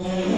Mm-hmm.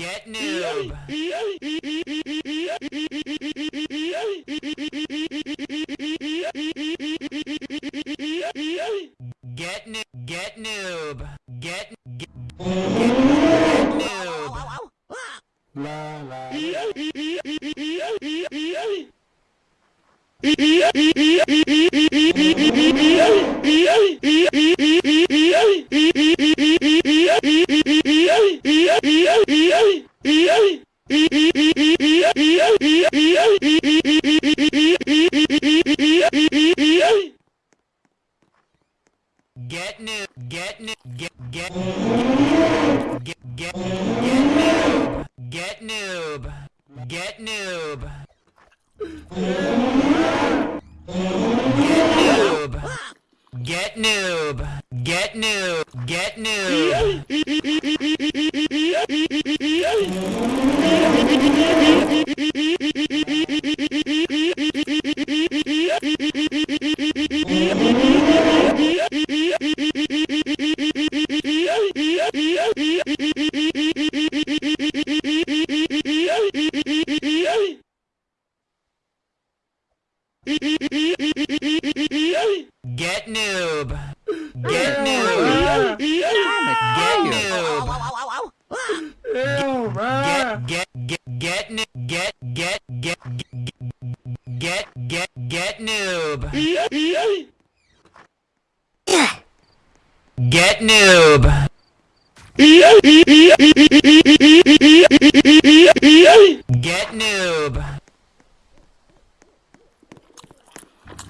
Get noob. Get noob. Get noob. Get noob. Get noob.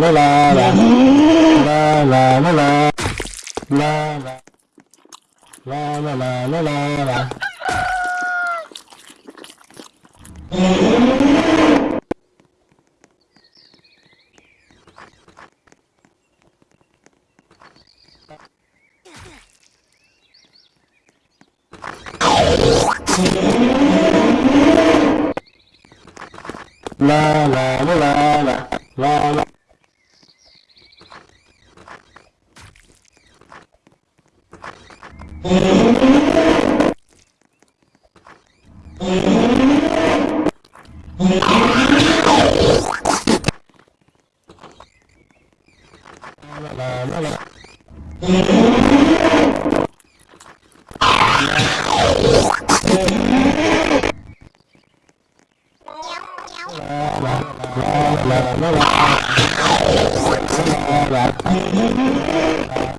la la la la la la la la la la la la la la la Thank you.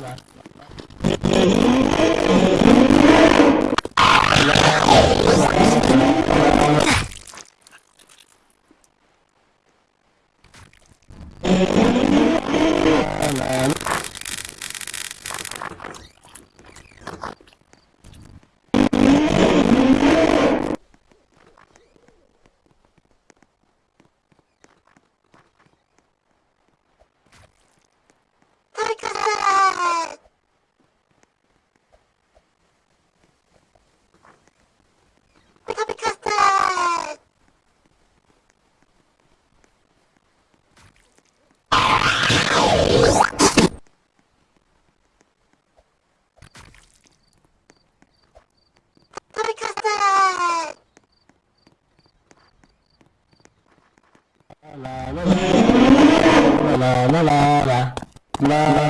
lá. la la la la la la la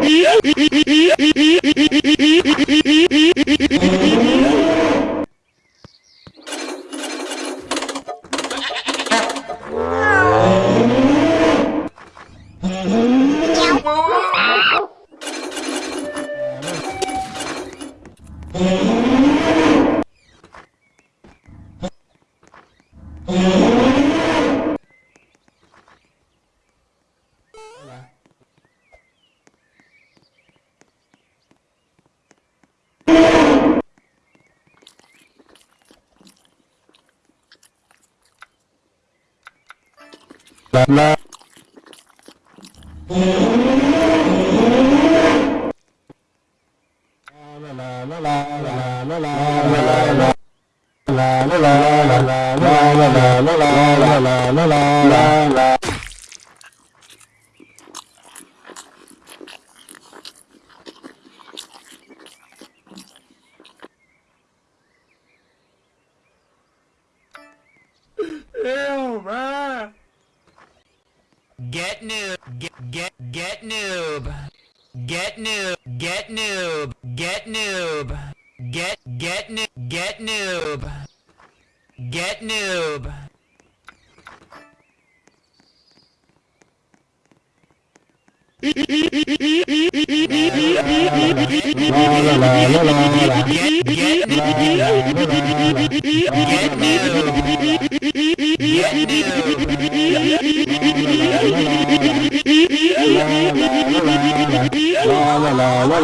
Oh. la la Ew, man. Get noob. Get get get noob. Get noob. Get noob. Get noob. Get get noob. Get noob. Get noob. Get get noob. Get noob. Get noob. Get La la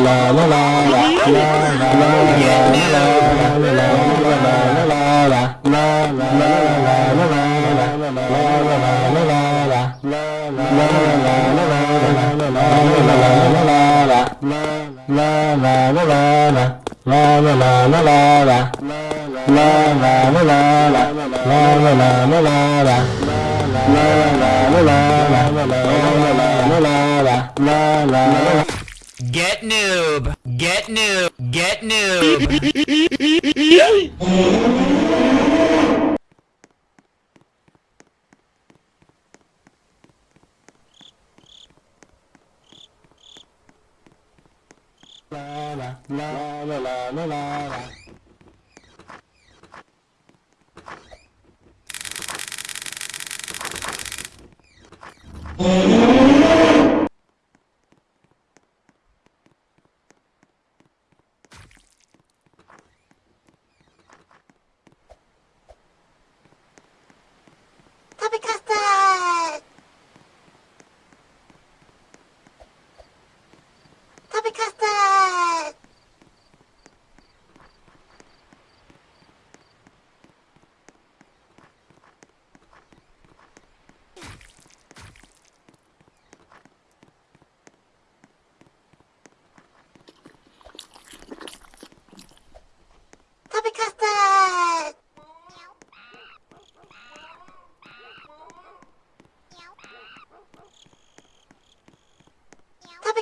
la la la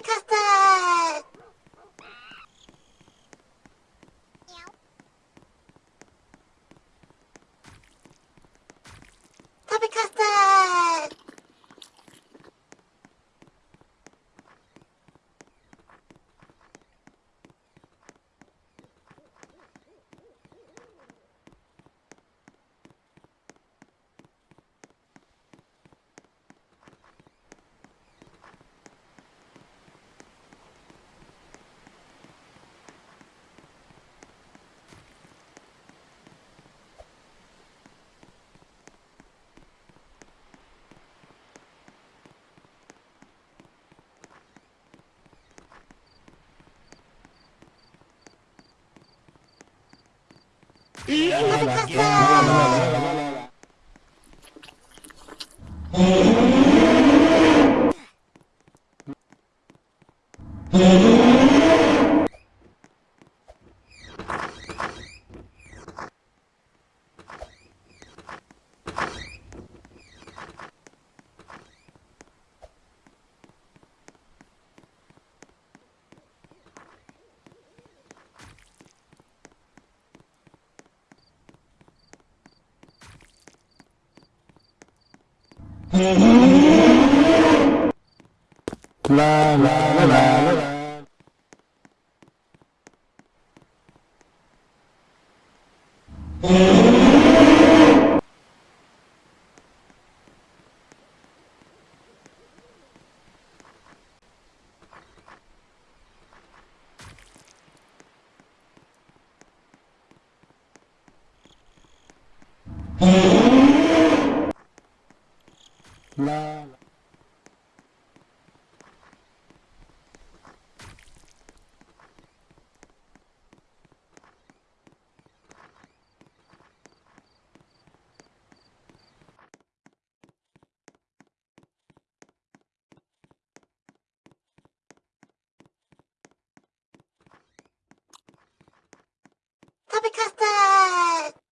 かったいいなかった la la la la. la. った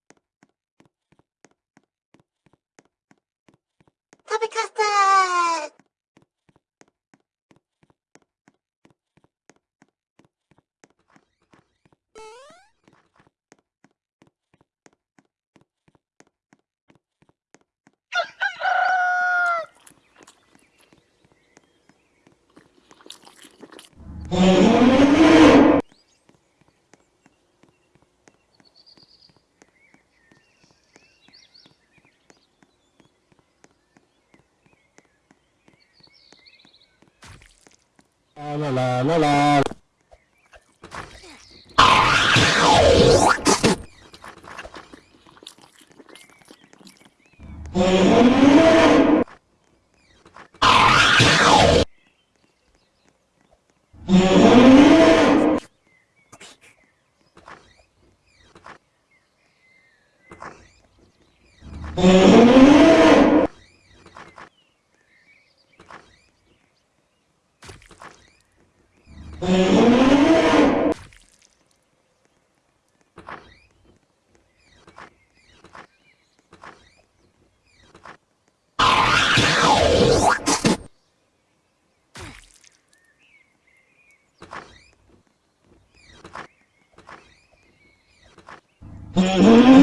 La, la, la, la, Mm-hmm.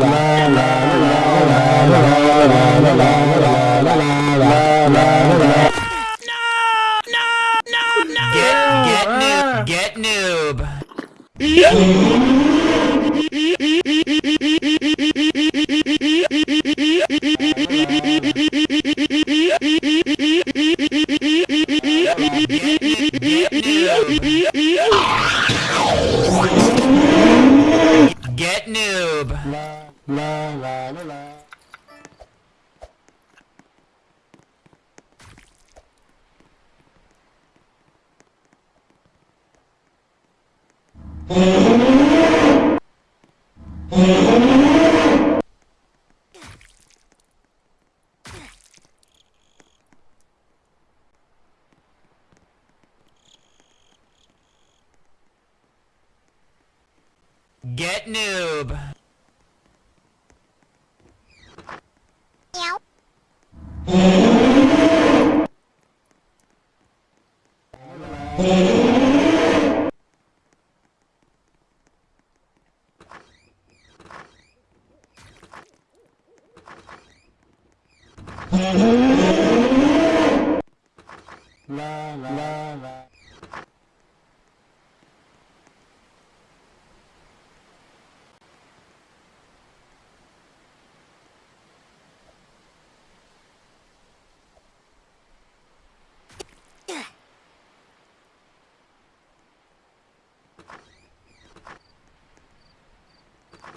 Lord Get noob.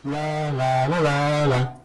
la la la la la.